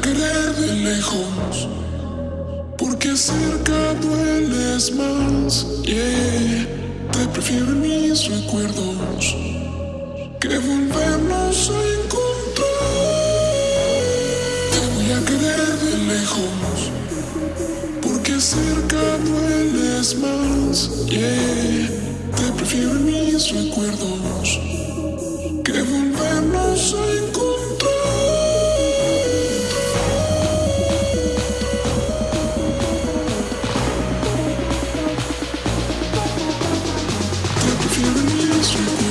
querer de lejos, porque cerca dueles más. Yeah, te prefiero en mis recuerdos que volvernos a encontrar. Te voy a querer de lejos, porque cerca dueles más. Yeah, te prefiero en mis recuerdos prefiero en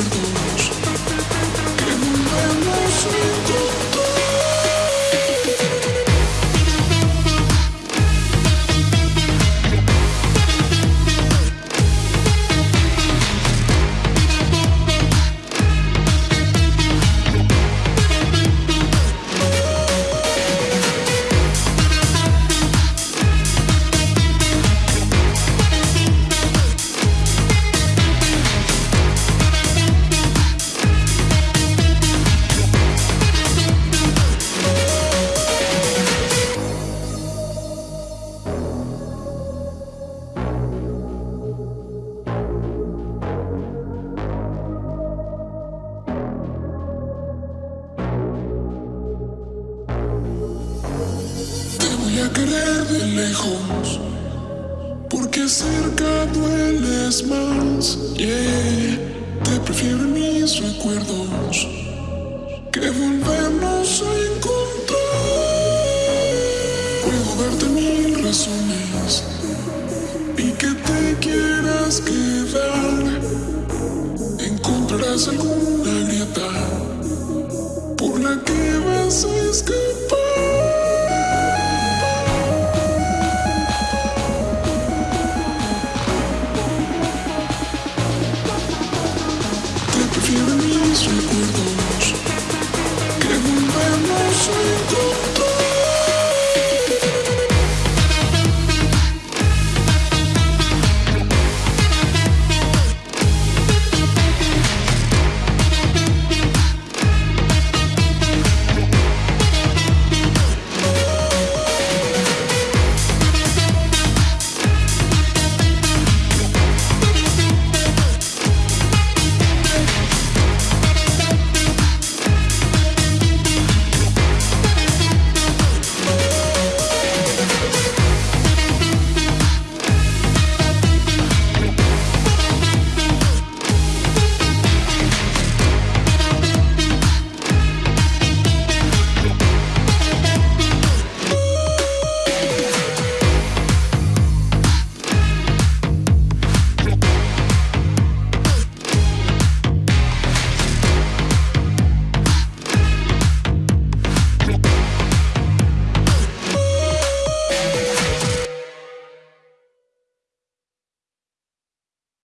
a querer de lejos, porque cerca dueles más. Yeah, te prefiero mis recuerdos que volvernos a encontrar. Puedo darte mil razones y que te quieras quedar. Encontrarás alguna grieta mis recuerdos. Que guardamos en